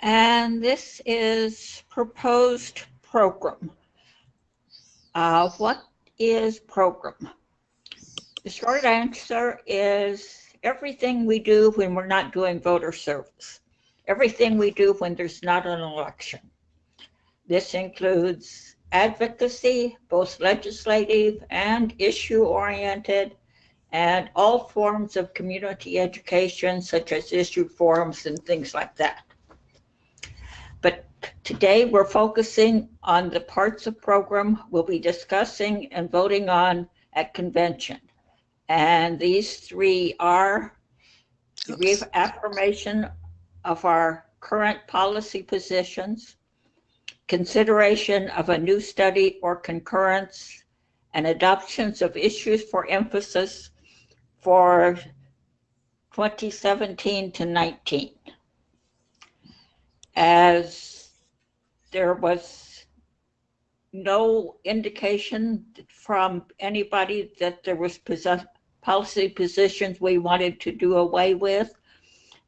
And this is proposed program. Uh, what is program? The short answer is everything we do when we're not doing voter service, everything we do when there's not an election. This includes advocacy, both legislative and issue oriented, and all forms of community education, such as issue forums and things like that. Today we're focusing on the parts of program we'll be discussing and voting on at convention. And these three are reaffirmation of our current policy positions, consideration of a new study or concurrence, and adoptions of issues for emphasis for 2017 to 19. As there was no indication from anybody that there was possess policy positions we wanted to do away with.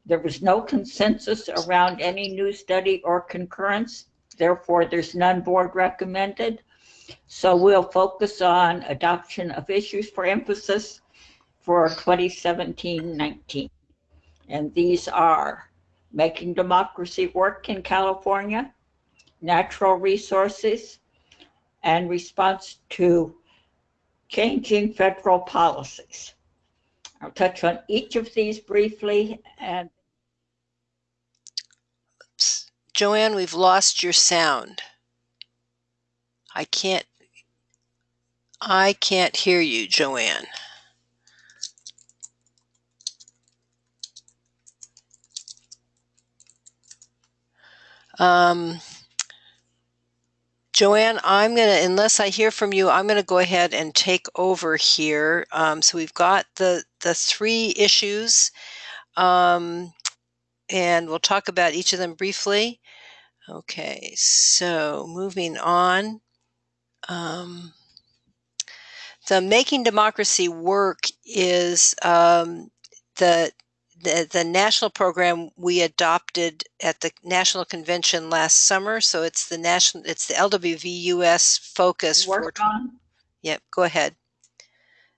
There was no consensus around any new study or concurrence. Therefore, there's none board recommended. So we'll focus on adoption of issues for emphasis for 2017-19. And these are making democracy work in California, natural resources, and response to changing federal policies. I'll touch on each of these briefly and Oops. Joanne, we've lost your sound. I can't I can't hear you, Joanne. Um, Joanne, I'm going to, unless I hear from you, I'm going to go ahead and take over here. Um, so we've got the, the three issues, um, and we'll talk about each of them briefly. Okay, so moving on. Um, the Making Democracy Work is um, the the, the national program we adopted at the national convention last summer. So it's the national, it's the LWVUS focus work for. on. Yep, go ahead.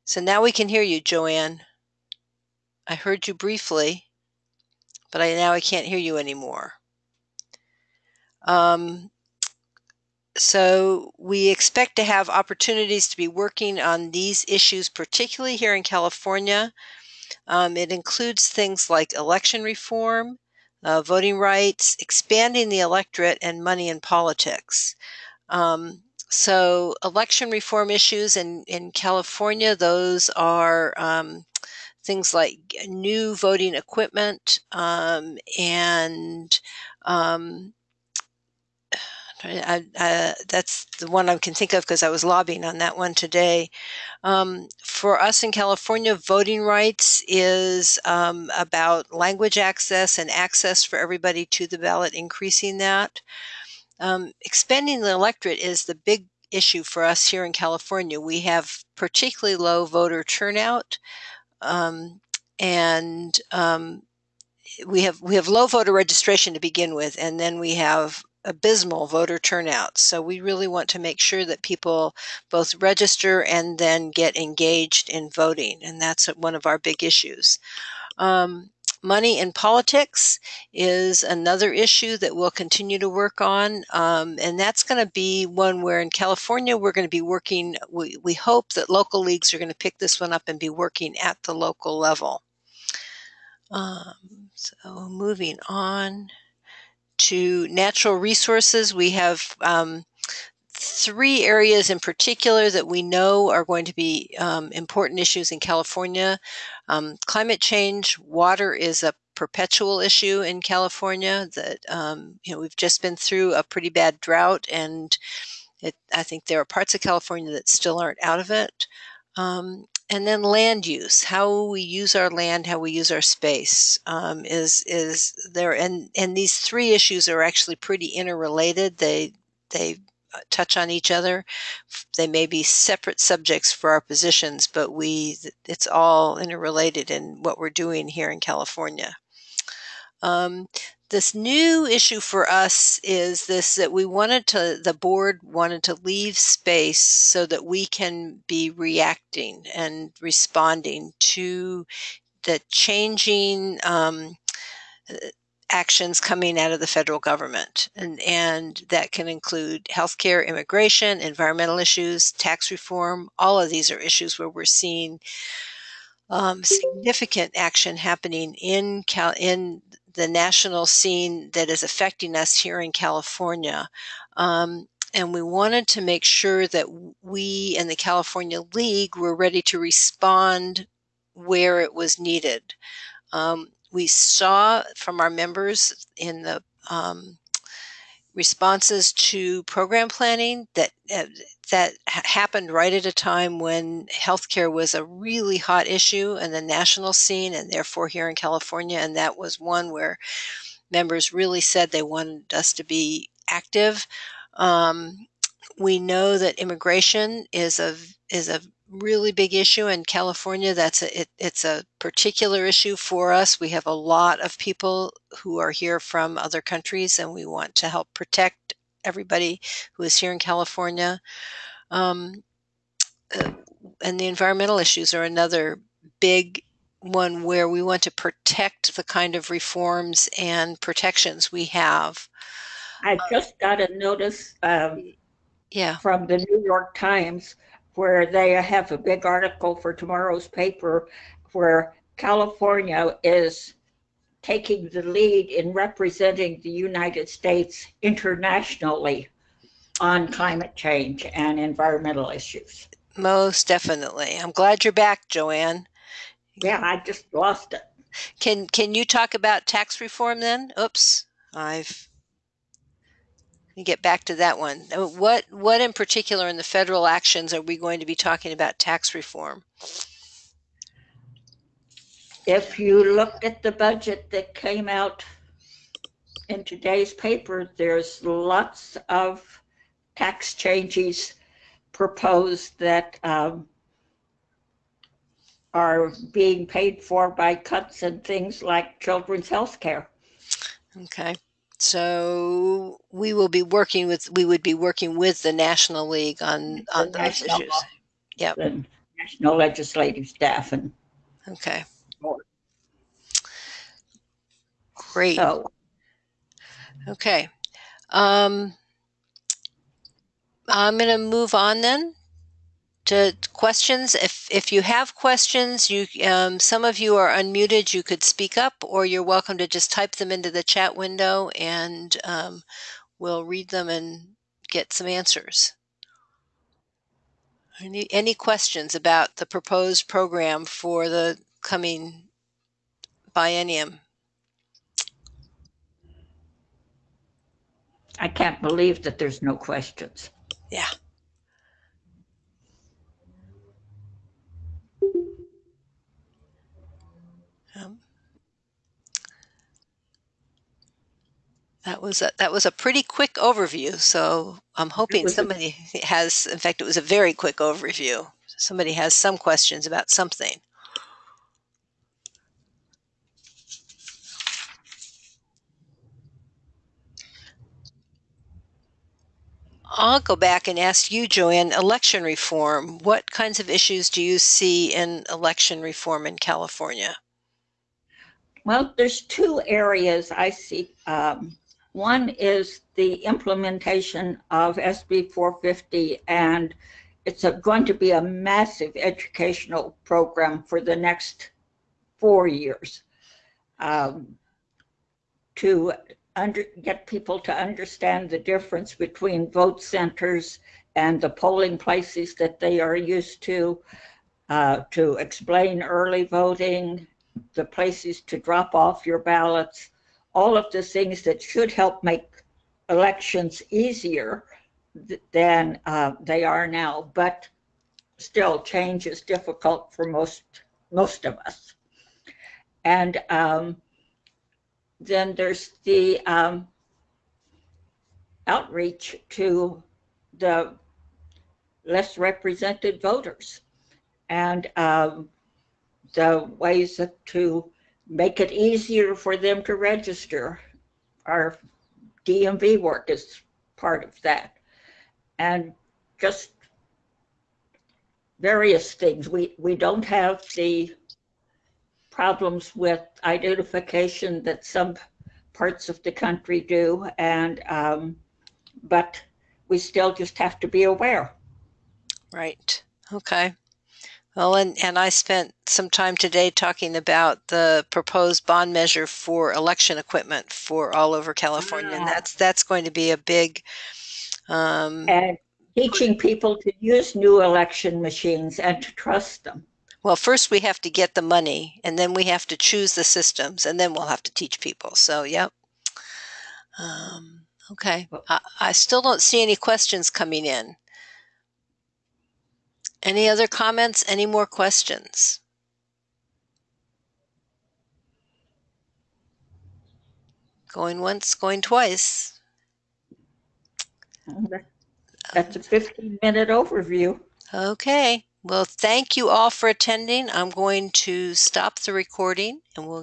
So now we can hear you, Joanne. I heard you briefly, but I now I can't hear you anymore. Um, so we expect to have opportunities to be working on these issues, particularly here in California. Um, it includes things like election reform, uh, voting rights, expanding the electorate, and money in politics. Um, so, election reform issues in, in California, those are um, things like new voting equipment um, and um, I, I, that's the one I can think of because I was lobbying on that one today. Um, for us in California, voting rights is um, about language access and access for everybody to the ballot, increasing that. Um, expanding the electorate is the big issue for us here in California. We have particularly low voter turnout, um, and um, we have we have low voter registration to begin with, and then we have abysmal voter turnout. So we really want to make sure that people both register and then get engaged in voting, and that's one of our big issues. Um, money in politics is another issue that we'll continue to work on, um, and that's going to be one where in California we're going to be working. We, we hope that local leagues are going to pick this one up and be working at the local level. Um, so moving on to natural resources, we have um, three areas in particular that we know are going to be um, important issues in California. Um, climate change, water is a perpetual issue in California that, um, you know, we've just been through a pretty bad drought and it, I think there are parts of California that still aren't out of it. Um, and then land use, how we use our land, how we use our space, um, is is there. And and these three issues are actually pretty interrelated. They they uh, touch on each other. They may be separate subjects for our positions, but we it's all interrelated in what we're doing here in California. Um, this new issue for us is this that we wanted to, the board wanted to leave space so that we can be reacting and responding to the changing um, actions coming out of the federal government. And, and that can include healthcare, immigration, environmental issues, tax reform. All of these are issues where we're seeing um, significant action happening in Cal- in the national scene that is affecting us here in California. Um, and we wanted to make sure that we and the California League were ready to respond where it was needed. Um, we saw from our members in the um, responses to program planning that uh, that happened right at a time when healthcare was a really hot issue in the national scene and therefore here in California. And that was one where members really said they wanted us to be active. Um, we know that immigration is a is a really big issue in California. That's a, it, it's a particular issue for us. We have a lot of people who are here from other countries, and we want to help protect everybody who is here in California. Um, uh, and the environmental issues are another big one where we want to protect the kind of reforms and protections we have. I just got a notice um, yeah. from the New York Times where they have a big article for tomorrow's paper where California is taking the lead in representing the United States internationally on climate change and environmental issues. Most definitely. I'm glad you're back, Joanne. Yeah, I just lost it. Can can you talk about tax reform then? Oops, I've get back to that one. Uh, what what in particular in the federal actions are we going to be talking about tax reform? If you look at the budget that came out in today's paper, there's lots of tax changes proposed that um, are being paid for by cuts in things like children's health care. Okay. So we will be working with, we would be working with the National League on, on The those national- issues. Yep. The national legislative staff and Okay. Great. so Okay. Um, I'm going to move on then to questions. If if you have questions, you um, some of you are unmuted. You could speak up, or you're welcome to just type them into the chat window, and um, we'll read them and get some answers. Any any questions about the proposed program for the coming biennium? I can't believe that there's no questions. Yeah. That was a that was a pretty quick overview. So I'm hoping was a- somebody has. In fact, it was a very quick overview. Somebody has some questions about something. I'll go back and ask you, Joanne, election reform. What kinds of issues do you see in election reform in California? Well, there's two areas I see. Um, one is the implementation of SB 450, and it's a, going to be a massive educational program for the next four years um, to under, get people to understand the difference between vote centers and the polling places that they are used to, uh, to explain early voting, the places to drop off your ballots, all of the things that should help make elections easier th- than uh, they are now. But still, change is difficult for most most of us. And um, then there's the um, outreach to the less represented voters and um, the ways to make it easier for them to register. Our DMV work is part of that. And just various things. We, we don't have the problems with identification that some parts of the country do. And, um, but we still just have to be aware. Right. Okay. Well, and, and I spent some time today talking about the proposed bond measure for election equipment for all over California, and Ah. that's that's going to be a big. Um, And teaching people to use new election machines and to trust them. well, first we have to get the money, and then we have to choose the systems, and then we'll have to teach people. So, yep. Um, okay. I, I still don't see any questions coming in. Any other comments? Any more questions? Going once, going twice. That's a 15 minute overview. Okay. Well, thank you all for attending. I'm going to stop the recording and we'll